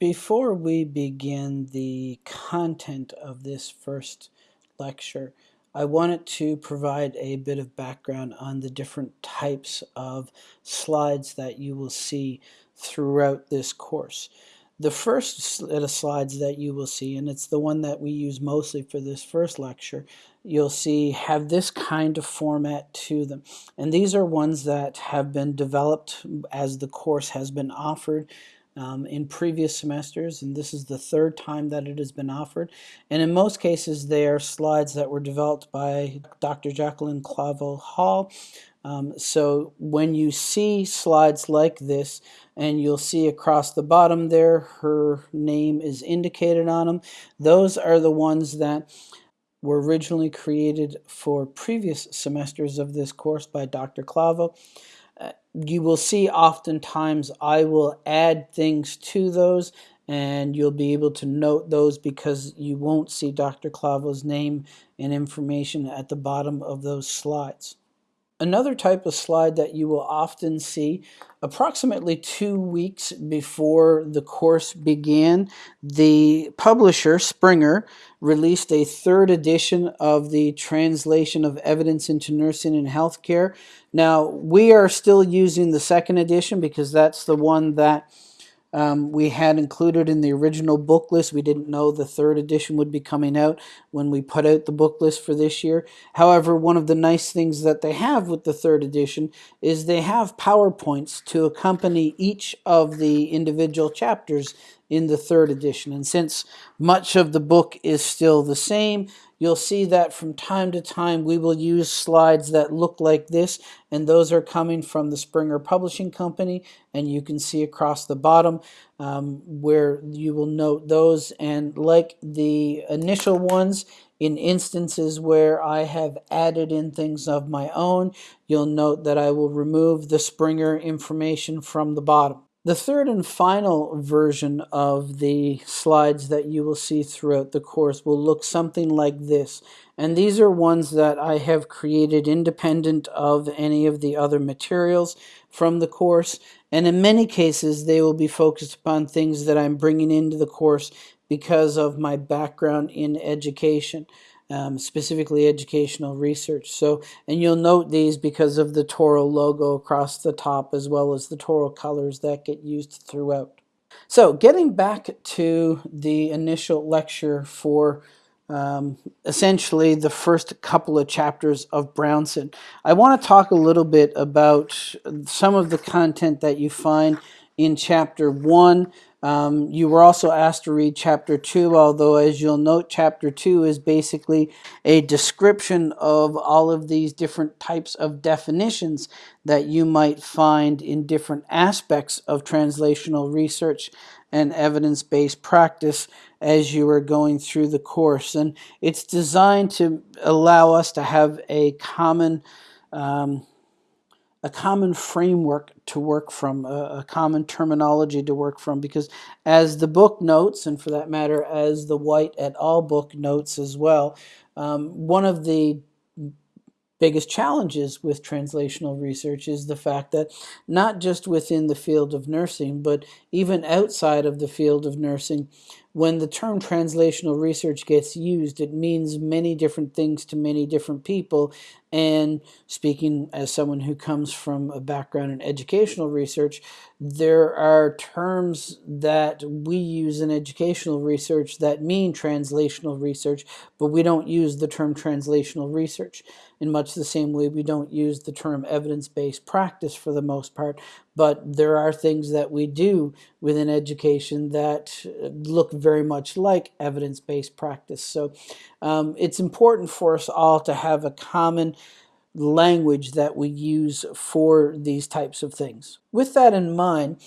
Before we begin the content of this first lecture, I wanted to provide a bit of background on the different types of slides that you will see throughout this course. The first set of slides that you will see, and it's the one that we use mostly for this first lecture, you'll see have this kind of format to them. And these are ones that have been developed as the course has been offered um, in previous semesters, and this is the third time that it has been offered. And in most cases, they are slides that were developed by Dr. Jacqueline Clavo Hall. Um, so when you see slides like this, and you'll see across the bottom there, her name is indicated on them. Those are the ones that were originally created for previous semesters of this course by Dr. Clavo you will see oftentimes I will add things to those and you'll be able to note those because you won't see Dr. Clavo's name and information at the bottom of those slides. Another type of slide that you will often see approximately two weeks before the course began, the publisher, Springer, released a third edition of the Translation of Evidence into Nursing and Healthcare. Now, we are still using the second edition because that's the one that um, we had included in the original book list. We didn't know the third edition would be coming out when we put out the book list for this year. However, one of the nice things that they have with the third edition is they have PowerPoints to accompany each of the individual chapters in the third edition. And since much of the book is still the same, you'll see that from time to time we will use slides that look like this, and those are coming from the Springer Publishing Company, and you can see across the bottom um, where you will note those. And like the initial ones, in instances where I have added in things of my own, you'll note that I will remove the Springer information from the bottom. The third and final version of the slides that you will see throughout the course will look something like this. And these are ones that I have created independent of any of the other materials from the course. And in many cases, they will be focused upon things that I'm bringing into the course because of my background in education um, specifically educational research. So, and you'll note these because of the Touro logo across the top as well as the Touro colors that get used throughout. So getting back to the initial lecture for um, essentially the first couple of chapters of Brownson, I want to talk a little bit about some of the content that you find in chapter one um, you were also asked to read chapter 2, although as you'll note, chapter 2 is basically a description of all of these different types of definitions that you might find in different aspects of translational research and evidence-based practice as you are going through the course. And it's designed to allow us to have a common um, a common framework to work from, a, a, common terminology to work from, because as the book notes, and for that matter, as the White et al. book notes as well, um, one of the biggest challenges with translational research is the fact that not just within the field of nursing, but even outside of the field of nursing, when the term translational research gets used, it means many different things to many different people. And speaking as someone who comes from a background in educational research, there are terms that we use in educational research that mean translational research, but we don't use the term translational research in much the same way we don't use the term evidence-based practice for the most part, but there are things that we do within education that look very much like evidence-based practice. So um, it's important for us all to have a common language that we use for these types of things. With that in mind,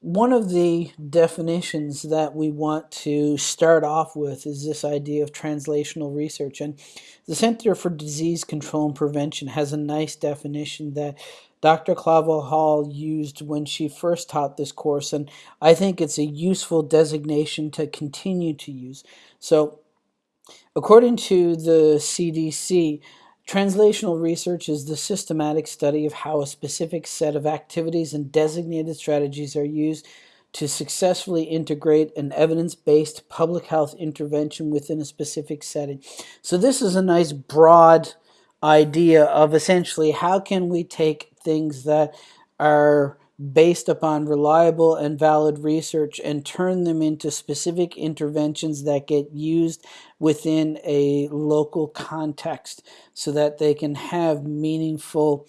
one of the definitions that we want to start off with is this idea of translational research. And the Center for Disease Control and Prevention has a nice definition that Dr. Clavo Hall used when she first taught this course, and I think it's a useful designation to continue to use. So, according to the CDC, Translational research is the systematic study of how a specific set of activities and designated strategies are used to successfully integrate an evidence-based public health intervention within a specific setting. So this is a nice broad idea of essentially how can we take things that are based upon reliable and valid research and turn them into specific interventions that get used within a local context so that they can have meaningful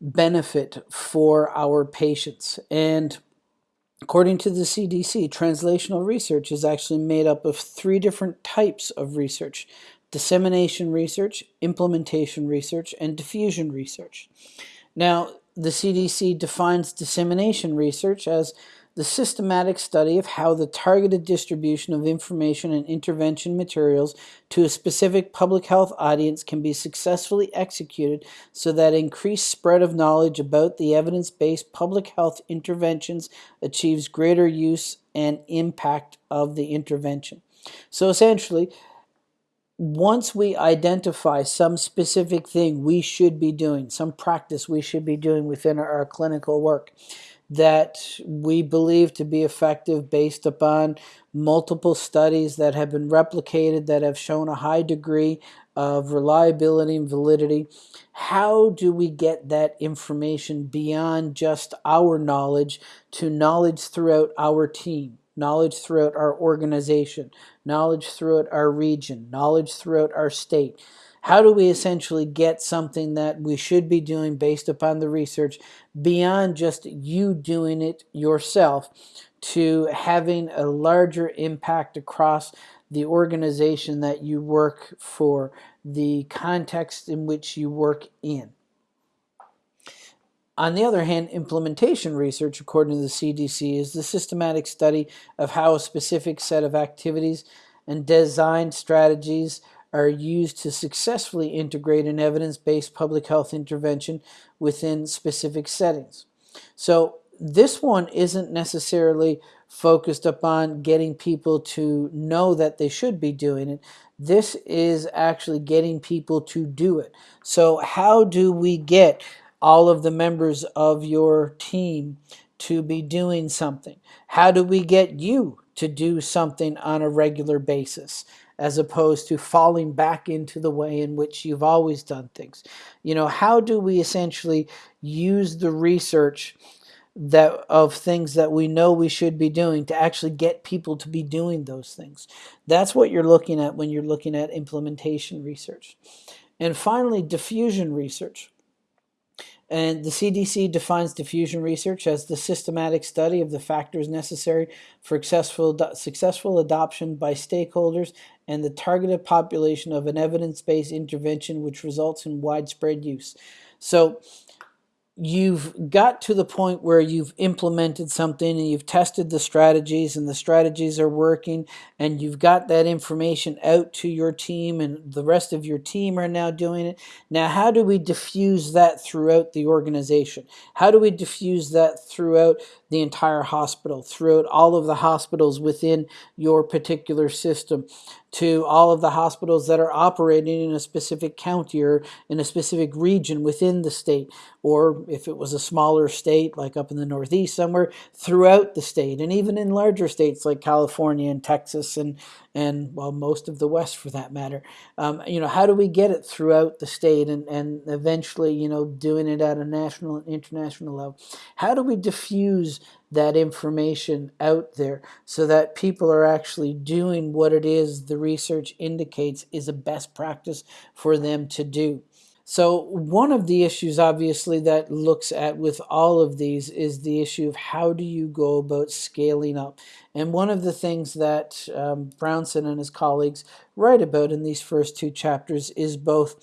benefit for our patients. And according to the CDC, translational research is actually made up of three different types of research dissemination research, implementation research, and diffusion research. Now, the CDC defines dissemination research as the systematic study of how the targeted distribution of information and intervention materials to a specific public health audience can be successfully executed so that increased spread of knowledge about the evidence-based public health interventions achieves greater use and impact of the intervention. So essentially, once we identify some specific thing we should be doing, some practice we should be doing within our, our, clinical work that we believe to be effective based upon multiple studies that have been replicated that have shown a high degree of reliability and validity. How do we get that information beyond just our knowledge to knowledge throughout our team? Knowledge throughout our organization, knowledge throughout our region, knowledge throughout our state. How do we essentially get something that we should be doing based upon the research beyond just you doing it yourself to having a larger impact across the organization that you work for, the context in which you work in? On the other hand, implementation research, according to the CDC, is the systematic study of how a specific set of activities and design strategies are used to successfully integrate an evidence-based public health intervention within specific settings. So this one isn't necessarily focused upon getting people to know that they should be doing it. This is actually getting people to do it. So how do we get all of the members of your team to be doing something? How do we get you to do something on a regular basis as opposed to falling back into the way in which you've always done things? You know, how do we essentially use the research that of things that we know we should be doing to actually get people to be doing those things? That's what you're looking at when you're looking at implementation research. And finally, diffusion research. And the CDC defines diffusion research as the systematic study of the factors necessary for successful, successful adoption by stakeholders and the targeted population of an evidence-based intervention which results in widespread use. So you've got to the point where you've implemented something and you've tested the strategies and the strategies are working and you've got that information out to your team and the rest of your team are now doing it. Now, how do we diffuse that throughout the organization? How do we diffuse that throughout the entire hospital, throughout all of the hospitals within your particular system? to all of the hospitals that are operating in a specific county or in a specific region within the state, or if it was a smaller state, like up in the Northeast somewhere, throughout the state, and even in larger states like California and Texas and, and well, most of the West for that matter. Um, you know, how do we get it throughout the state and, and eventually, you know, doing it at a national and international level? How do we diffuse that information out there so that people are actually doing what it is the research indicates is a best practice for them to do. So one of the issues obviously that looks at with all of these is the issue of how do you go about scaling up. And one of the things that um, Brownson and his colleagues write about in these first two chapters is both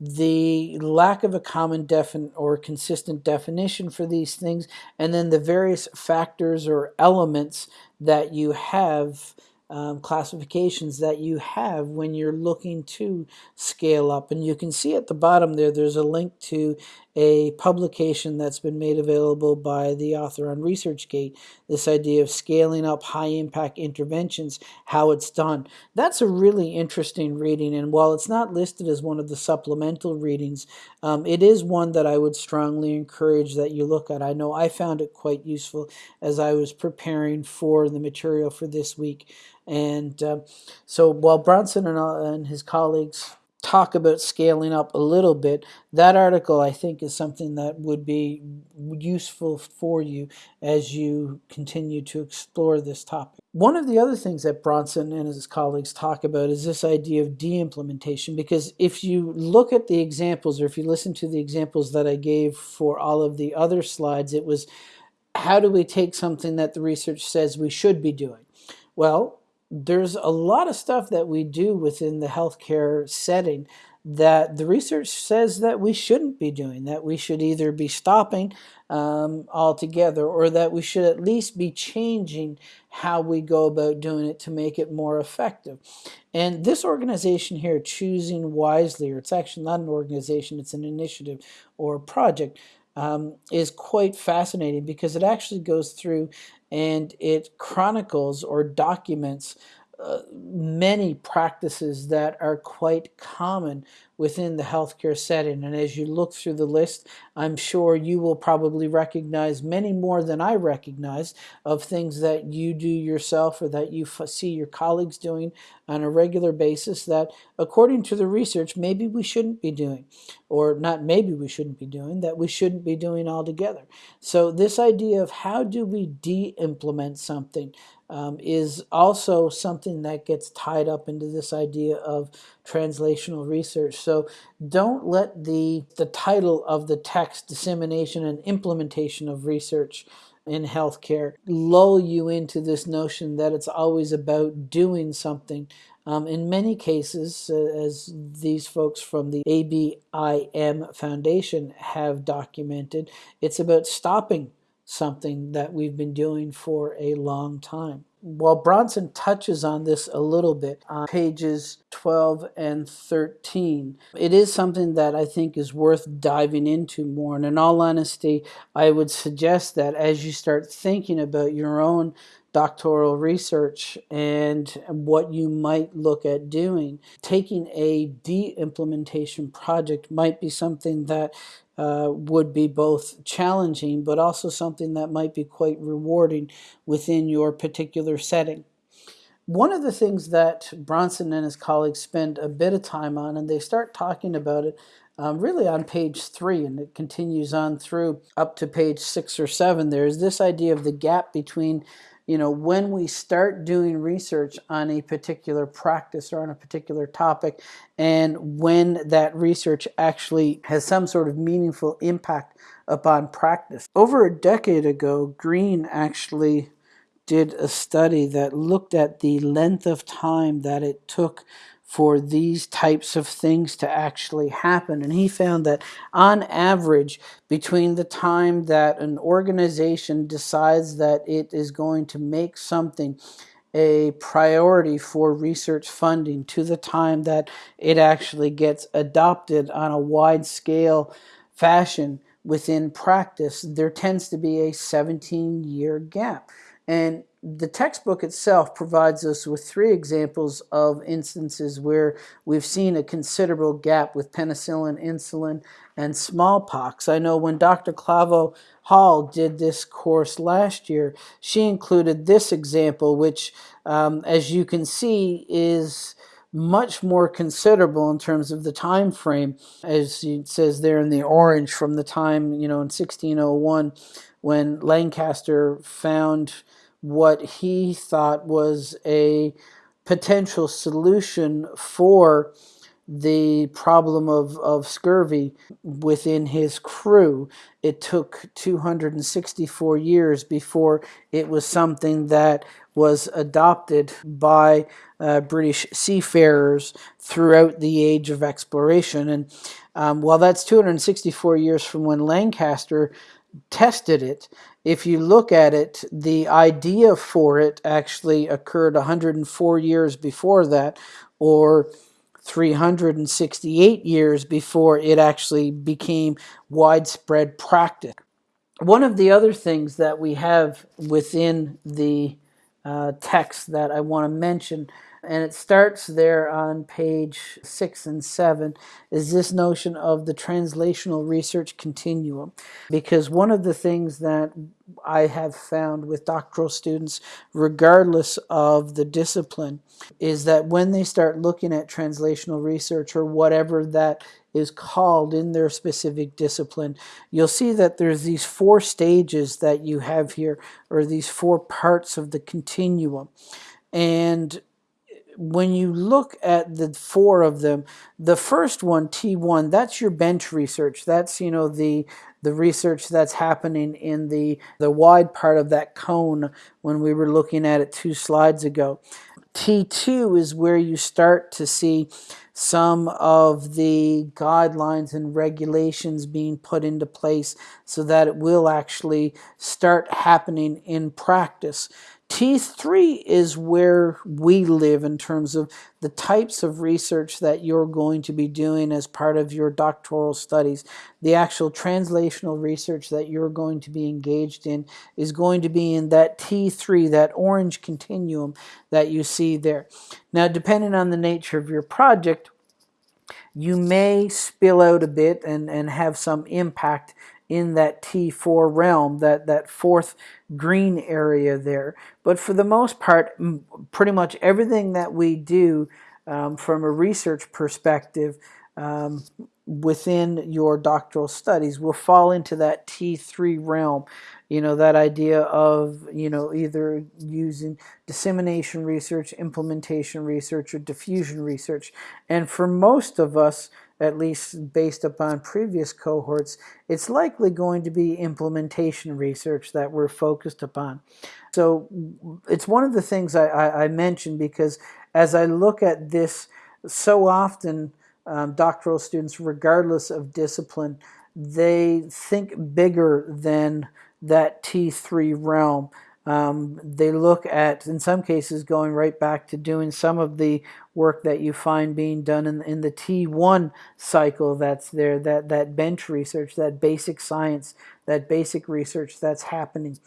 the lack of a common defin or consistent definition for these things, and then the various factors or elements that you have um, classifications that you have when you're looking to scale up. And you can see at the bottom there, there's a link to a publication that's been made available by the author on ResearchGate, this idea of scaling up high impact interventions, how it's done. That's a really interesting reading. And while it's not listed as one of the supplemental readings, um, it is one that I would strongly encourage that you look at. I know I found it quite useful as I was preparing for the material for this week. And uh, so while Brownson and, and his colleagues talk about scaling up a little bit, that article I think is something that would be useful for you as you continue to explore this topic. One of the other things that Brownson and his colleagues talk about is this idea of de-implementation because if you look at the examples or if you listen to the examples that I gave for all of the other slides, it was how do we take something that the research says we should be doing? Well, there's a lot of stuff that we do within the healthcare setting that the research says that we shouldn't be doing, that we should either be stopping um, altogether or that we should at least be changing how we go about doing it to make it more effective. And this organization here, Choosing Wisely, or it's actually not an organization, it's an initiative or project, um, is quite fascinating because it actually goes through and it chronicles or documents uh, many practices that are quite common within the healthcare setting. And as you look through the list, I'm sure you will probably recognize many more than I recognize of things that you do yourself or that you see your colleagues doing on a regular basis that, according to the research, maybe we shouldn't be doing, or not maybe we shouldn't be doing, that we shouldn't be doing altogether. So, this idea of how do we de implement something um, is also something that gets tied up into this idea of translational research. So don't let the, the title of the text, Dissemination and Implementation of Research in Healthcare, lull you into this notion that it's always about doing something. Um, in many cases, uh, as these folks from the ABIM Foundation have documented, it's about stopping something that we've been doing for a long time. While Brownson touches on this a little bit on pages 12 and 13, it is something that I think is worth diving into more. And in all honesty, I would suggest that as you start thinking about your own doctoral research and what you might look at doing, taking a de-implementation project might be something that uh, would be both challenging but also something that might be quite rewarding within your particular setting. One of the things that Brownson and his colleagues spend a bit of time on, and they start talking about it um, really on page three, and it continues on through up to page six or seven, there is this idea of the gap between you know, when we start doing research on a particular practice or on a particular topic, and when that research actually has some sort of meaningful impact upon practice. Over a decade ago, Green actually did a study that looked at the length of time that it took for these types of things to actually happen. And he found that on average, between the time that an organization decides that it is going to make something a priority for research funding to the time that it actually gets adopted on a wide scale fashion within practice, there tends to be a 17 year gap. And the textbook itself provides us with three examples of instances where we've seen a considerable gap with penicillin, insulin, and smallpox. I know when Dr. Clavo Hall did this course last year, she included this example, which, um, as you can see, is much more considerable in terms of the time frame, as it says there in the orange, from the time, you know, in 1601 when Lancaster found what he thought was a potential solution for the problem of, of scurvy within his crew. It took 264 years before it was something that was adopted by uh, British seafarers throughout the age of exploration. And um, while that's 264 years from when Lancaster tested it, if you look at it, the idea for it actually occurred 104 years before that, or 368 years before it actually became widespread practice. One of the other things that we have within the uh, text that I want to mention and it starts there on page six and seven, is this notion of the translational research continuum. Because one of the things that I have found with doctoral students, regardless of the discipline, is that when they start looking at translational research or whatever that is called in their specific discipline, you'll see that there's these four stages that you have here, or these four parts of the continuum. And when you look at the four of them, the first one, T1, that's your bench research. That's, you know, the the research that's happening in the, the wide part of that cone when we were looking at it two slides ago. T2 is where you start to see some of the guidelines and regulations being put into place so that it will actually start happening in practice. T3 is where we live in terms of the types of research that you're going to be doing as part of your doctoral studies. The actual translational research that you're going to be engaged in is going to be in that T3, that orange continuum that you see there. Now, depending on the nature of your project, you may spill out a bit and, and have some impact in that T4 realm, that, that fourth green area there. But for the most part, pretty much everything that we do um, from a research perspective um, within your doctoral studies will fall into that T3 realm. You know, that idea of, you know, either using dissemination research, implementation research, or diffusion research. And for most of us, at least based upon previous cohorts, it's likely going to be implementation research that we're focused upon. So it's one of the things I, I, I mentioned because as I look at this, so often um, doctoral students, regardless of discipline, they think bigger than that T3 realm. Um, they look at, in some cases, going right back to doing some of the work that you find being done in, in the T1 cycle that's there, that, that bench research, that basic science, that basic research that's happening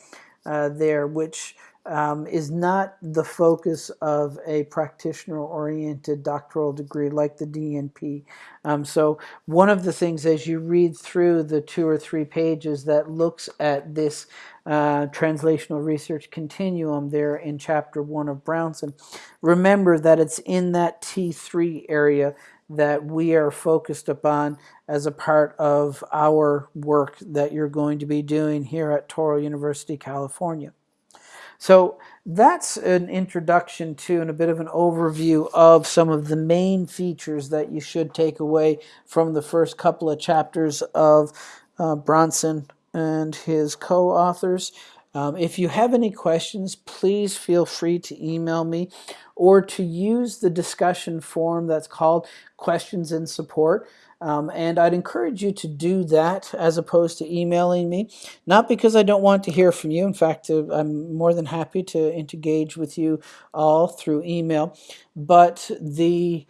uh, there, which um, is not the focus of a practitioner-oriented doctoral degree like the DNP. Um, so one of the things as you read through the two or three pages that looks at this uh, translational research continuum there in chapter one of Brownson, remember that it's in that T3 area that we are focused upon as a part of our work that you're going to be doing here at Touro University, California. So that's an introduction to and a bit of an overview of some of the main features that you should take away from the first couple of chapters of uh, Brownson and his co-authors. Um, if you have any questions, please feel free to email me or to use the discussion forum that's called Questions and Support. Um, and I'd encourage you to do that as opposed to emailing me. Not because I don't want to hear from you. In fact, uh, I'm more than happy to engage with you all through email. But the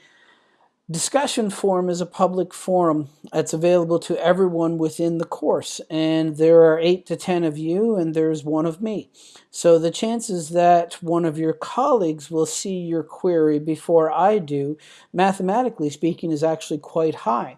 Discussion forum is a public forum that's available to everyone within the course and there are 8 to 10 of you and there's one of me. So the chances that one of your colleagues will see your query before I do, mathematically speaking, is actually quite high.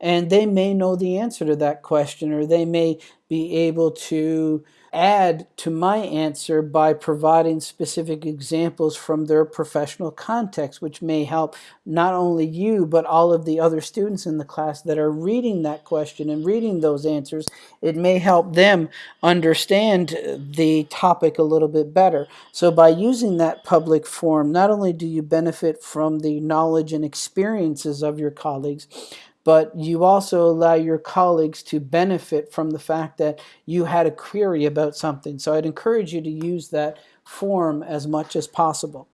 And they may know the answer to that question or they may be able to add to my answer by providing specific examples from their professional context, which may help not only you, but all of the other students in the class that are reading that question and reading those answers. It may help them understand the topic a little bit better. So by using that public forum, not only do you benefit from the knowledge and experiences of your colleagues, but you also allow your colleagues to benefit from the fact that you had a query about something. So I'd encourage you to use that form as much as possible.